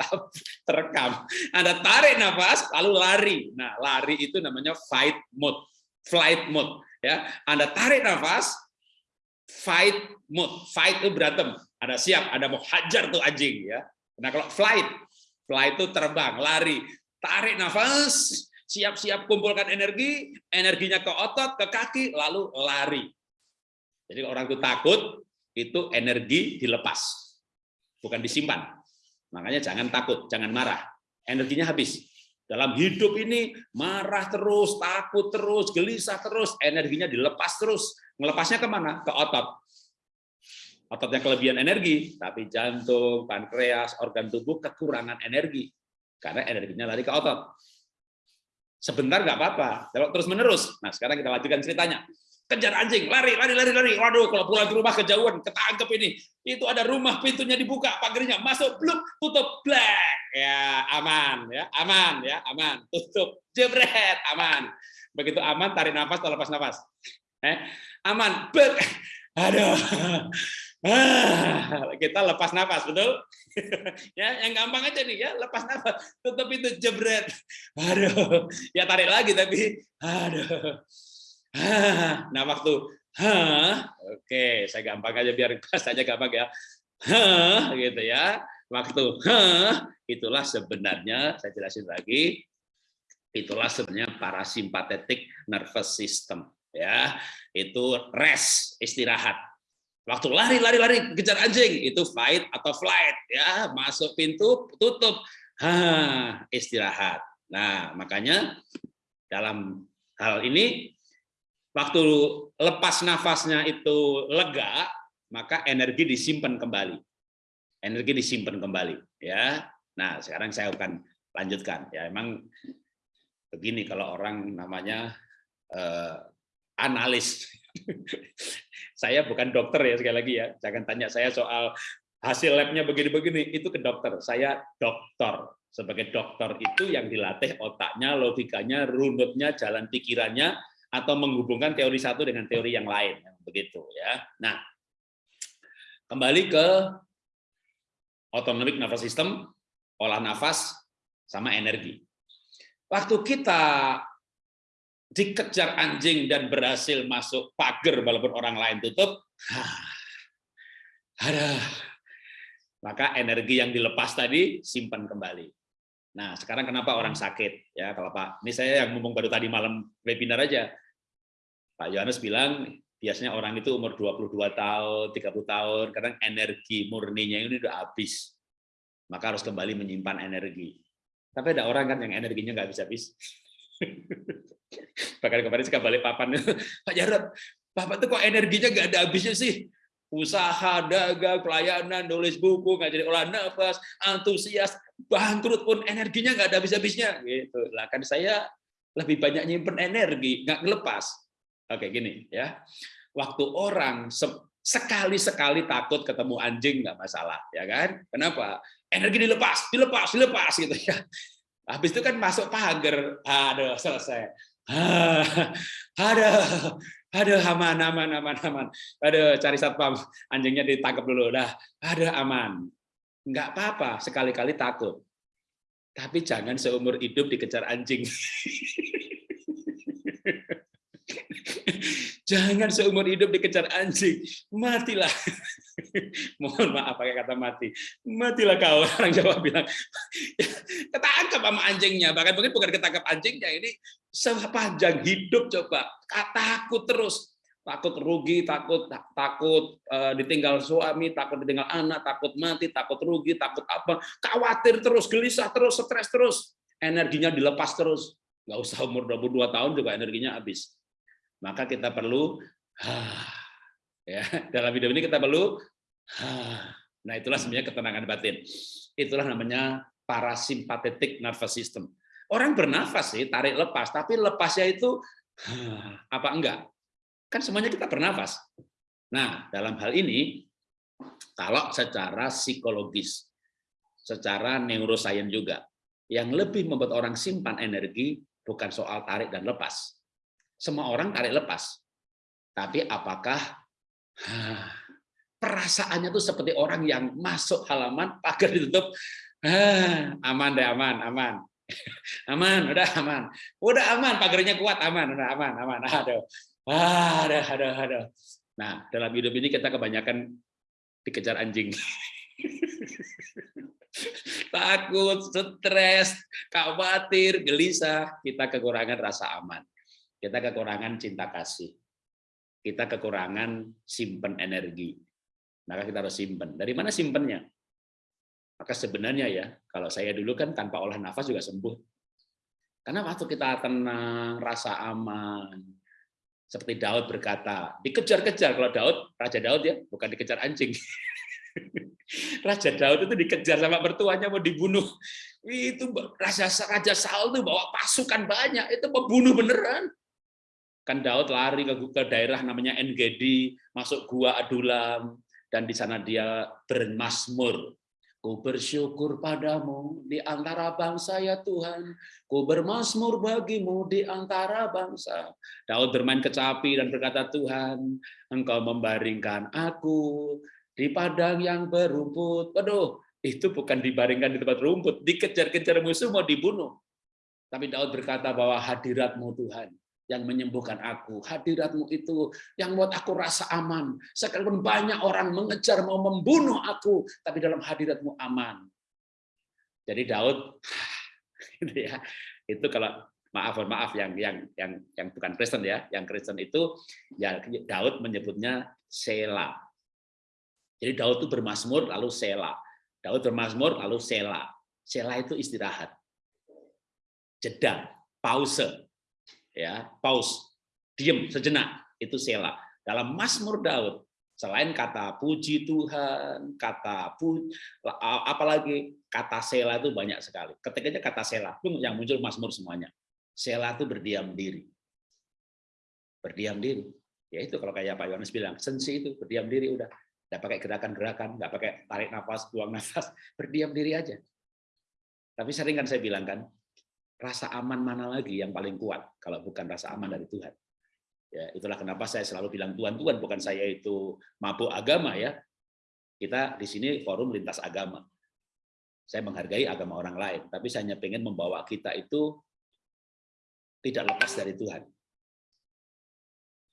terekam. Anda tarik nafas, lalu lari. Nah, lari itu namanya fight mode, flight mode. Ya, Anda tarik nafas, fight mode. Fight itu berantem. Ada siap, ada mau hajar tuh anjing. Ya. Nah, kalau flight, flight itu terbang, lari. Tarik nafas, siap-siap kumpulkan energi, energinya ke otot, ke kaki, lalu lari. Jadi orang itu takut, itu energi dilepas, bukan disimpan. Makanya jangan takut, jangan marah. Energinya habis. Dalam hidup ini marah terus, takut terus, gelisah terus, energinya dilepas terus. Melepasnya ke mana? Ke otot. Ototnya kelebihan energi, tapi jantung, pankreas, organ tubuh kekurangan energi. Karena energinya lari ke otot Sebentar nggak apa-apa, kalau terus menerus. Nah sekarang kita lanjutkan ceritanya. Kejar anjing, lari, lari, lari, lari. Waduh, kalau pulang ke rumah kejauhan, ketangkep ini. Itu ada rumah, pintunya dibuka, pagarnya masuk, belum, tutup, black. Ya, aman, ya, aman, ya, aman. Tutup, jebret, aman. Begitu aman, tarik nafas, lepas nafas. Eh, aman, ber, aduh, Ah, kita lepas nafas, betul? ya, yang gampang aja nih ya, lepas nafas, tutup itu jebret. Aduh, ya tarik lagi tapi aduh. Ah, nah, waktu Hah, oke, saya gampang aja biar bahasanya gampang ya. Hah, gitu ya. Waktu hah, itulah sebenarnya saya jelasin lagi. Itulah sebenarnya parasimpatetik nervous system ya. Itu rest, istirahat Waktu lari, lari, lari, kejar anjing, itu fight atau flight, ya masuk pintu, tutup, ha, istirahat. Nah, makanya dalam hal ini, waktu lepas nafasnya itu lega, maka energi disimpan kembali. Energi disimpan kembali, ya. Nah, sekarang saya akan lanjutkan. Ya, emang begini kalau orang namanya eh, analis saya bukan dokter ya sekali lagi ya. Jangan tanya saya soal hasil labnya begini-begini, itu ke dokter. Saya dokter. Sebagai dokter itu yang dilatih otaknya, logikanya, runutnya, jalan pikirannya, atau menghubungkan teori satu dengan teori yang lain. Begitu ya. Nah, kembali ke autonomic nervous system, olah nafas, sama energi. Waktu kita dikejar anjing dan berhasil masuk pagar walaupun orang lain tutup, ada maka energi yang dilepas tadi simpan kembali. Nah, sekarang kenapa orang sakit? Ya, kalau Pak, ini saya yang ngomong baru tadi malam webinar aja. Pak Yohanes bilang biasanya orang itu umur 22 tahun, 30 tahun, kadang energi murninya ini udah habis. Maka harus kembali menyimpan energi. Tapi ada orang kan yang energinya nggak bisa habis. Bahkan kemarin saya balik papan, Pak Jarod, Bapak tuh kok energinya nggak ada habisnya sih? Usaha, dagang, pelayanan, nulis buku, ngajarin olah nafas, antusias, bangkrut pun energinya nggak ada habis-habisnya. Gitu. Lah kan saya lebih banyak nyimpen energi, nggak ngelepas. Oke, gini ya. Waktu orang sekali-sekali takut ketemu anjing nggak masalah, ya kan? Kenapa? Energi dilepas, dilepas, dilepas gitu ya. Habis itu kan masuk pagar, aduh selesai. ada ada aman aman aman aman. Ada cari satpam. Anjingnya ditangkap dulu. Dah. Ada aman. Nggak apa-apa. Sekali-kali takut. Tapi jangan seumur hidup dikejar anjing. Jangan seumur hidup dikejar anjing, matilah. Mohon maaf pakai kata mati. Matilah kau, orang Jawa bilang. Ketangkap sama anjingnya, bahkan mungkin bukan ketangkap anjingnya, ini sepanjang hidup coba. Takut terus, takut rugi, takut takut uh, ditinggal suami, takut ditinggal anak, takut mati, takut rugi, takut apa, khawatir terus, gelisah terus, stres terus, energinya dilepas terus. Nggak usah umur 22 tahun juga energinya habis maka kita perlu Ya, dalam hidup ini kita perlu Nah, itulah sebenarnya ketenangan batin. Itulah namanya parasimpatetic nervous system. Orang bernafas sih, tarik lepas, tapi lepasnya itu apa enggak? Kan semuanya kita bernafas. Nah, dalam hal ini kalau secara psikologis, secara neuroscience juga, yang lebih membuat orang simpan energi bukan soal tarik dan lepas. Semua orang tarik lepas. Tapi apakah perasaannya tuh seperti orang yang masuk halaman pagar ditutup. Aman deh aman aman. Aman udah aman. Udah aman pagarnya kuat aman udah aman aman. Aduh. Aduh aduh aduh. Nah dalam hidup ini kita kebanyakan dikejar anjing. Takut stres khawatir gelisah. Kita kekurangan rasa aman. Kita kekurangan cinta kasih. Kita kekurangan simpen energi maka kita harus simpen. Dari mana simpennya? Maka sebenarnya ya, kalau saya dulu kan tanpa olah nafas juga sembuh. Karena waktu kita tenang, rasa aman, seperti Daud berkata, dikejar-kejar. Kalau Daud, Raja Daud ya, bukan dikejar anjing. Raja Daud itu dikejar sama mertuanya mau dibunuh. Itu Raja Raja Saul itu bawa pasukan banyak, itu membunuh beneran. Kan Daud lari ke, ke daerah namanya Engedi, masuk gua Adulam, dan di sana dia bermasmur. Ku bersyukur padamu di antara bangsa ya Tuhan. Ku bermasmur bagimu di antara bangsa. Daud bermain kecapi dan berkata, Tuhan, engkau membaringkan aku di padang yang berumput. Waduh, itu bukan dibaringkan di tempat rumput, dikejar-kejar musuh mau dibunuh. Tapi Daud berkata bahwa hadiratmu Tuhan, yang menyembuhkan aku. Hadiratmu itu yang buat aku rasa aman. Sekalipun banyak orang mengejar mau membunuh aku, tapi dalam hadiratmu aman. Jadi Daud gitu ya. Itu kalau maaf maaf yang yang yang yang bukan Kristen ya, yang Kristen itu ya Daud menyebutnya Sela. Jadi Daud itu bermasmur lalu Sela. Daud bermasmur lalu Sela. Sela itu istirahat. Jeda, pause ya pause diam sejenak itu sela. Dalam Mazmur Daud selain kata puji Tuhan kata pu apalagi kata sela itu banyak sekali. Ketikanya kata sela itu yang muncul Mazmur semuanya. Sela itu berdiam diri. Berdiam diri. Ya itu kalau kayak Pak Yohanes bilang sensi itu berdiam diri udah. Nggak pakai gerakan-gerakan nggak pakai tarik nafas buang nafas berdiam diri aja. Tapi sering kan saya bilang kan rasa aman mana lagi yang paling kuat kalau bukan rasa aman dari Tuhan. Ya, itulah kenapa saya selalu bilang Tuhan Tuhan bukan saya itu mabuk agama ya. Kita di sini forum lintas agama. Saya menghargai agama orang lain, tapi saya hanya pengen membawa kita itu tidak lepas dari Tuhan.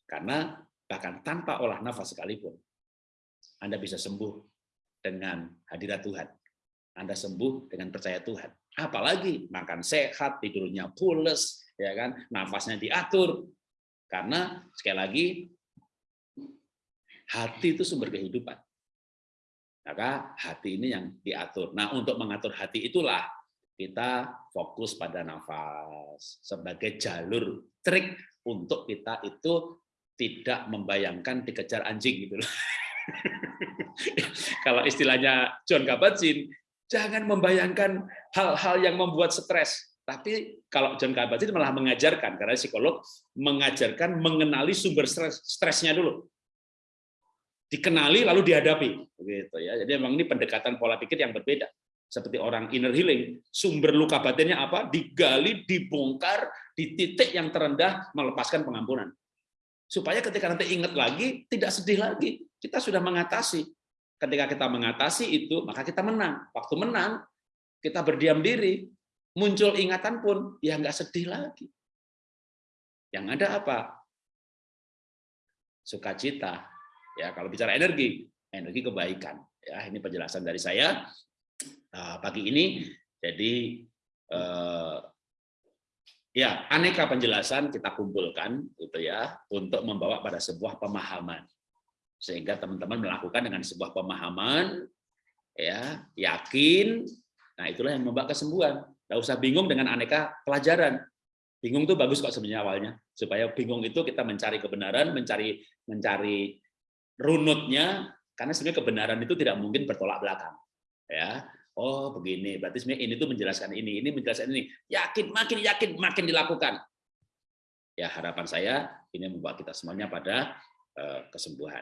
Karena bahkan tanpa olah nafas sekalipun, Anda bisa sembuh dengan hadirat Tuhan. Anda sembuh dengan percaya Tuhan. Apalagi makan sehat, tidurnya pules, ya kan, nafasnya diatur. Karena sekali lagi hati itu sumber kehidupan. Maka hati ini yang diatur. Nah, untuk mengatur hati itulah kita fokus pada nafas sebagai jalur trik untuk kita itu tidak membayangkan dikejar anjing gitu. Kalau istilahnya John Kabat-Zinn, Jangan membayangkan hal-hal yang membuat stres. Tapi kalau John Kabat-Zinn malah mengajarkan, karena psikolog mengajarkan mengenali sumber stres, stresnya dulu. Dikenali lalu dihadapi. Begitu ya. Jadi memang ini pendekatan pola pikir yang berbeda. Seperti orang inner healing, sumber luka batinnya apa? Digali, dibongkar, di titik yang terendah melepaskan pengampunan. Supaya ketika nanti ingat lagi, tidak sedih lagi. Kita sudah mengatasi. Ketika kita mengatasi itu, maka kita menang. Waktu menang, kita berdiam diri, muncul ingatan pun, ya nggak sedih lagi. Yang ada apa? Sukacita. Ya, kalau bicara energi, energi kebaikan. Ya, ini penjelasan dari saya uh, pagi ini. Jadi uh, ya aneka penjelasan kita kumpulkan gitu ya untuk membawa pada sebuah pemahaman sehingga teman-teman melakukan dengan sebuah pemahaman ya yakin nah itulah yang membawa kesembuhan Tidak usah bingung dengan aneka pelajaran Bingung tuh bagus kok sebenarnya awalnya. Supaya bingung itu kita mencari kebenaran, mencari mencari runutnya karena sebenarnya kebenaran itu tidak mungkin bertolak belakang. Ya. Oh, begini. Berarti sebenarnya ini tuh menjelaskan ini, ini menjelaskan ini. Yakin, makin yakin, makin dilakukan. Ya, harapan saya ini membawa kita semuanya pada eh, kesembuhan.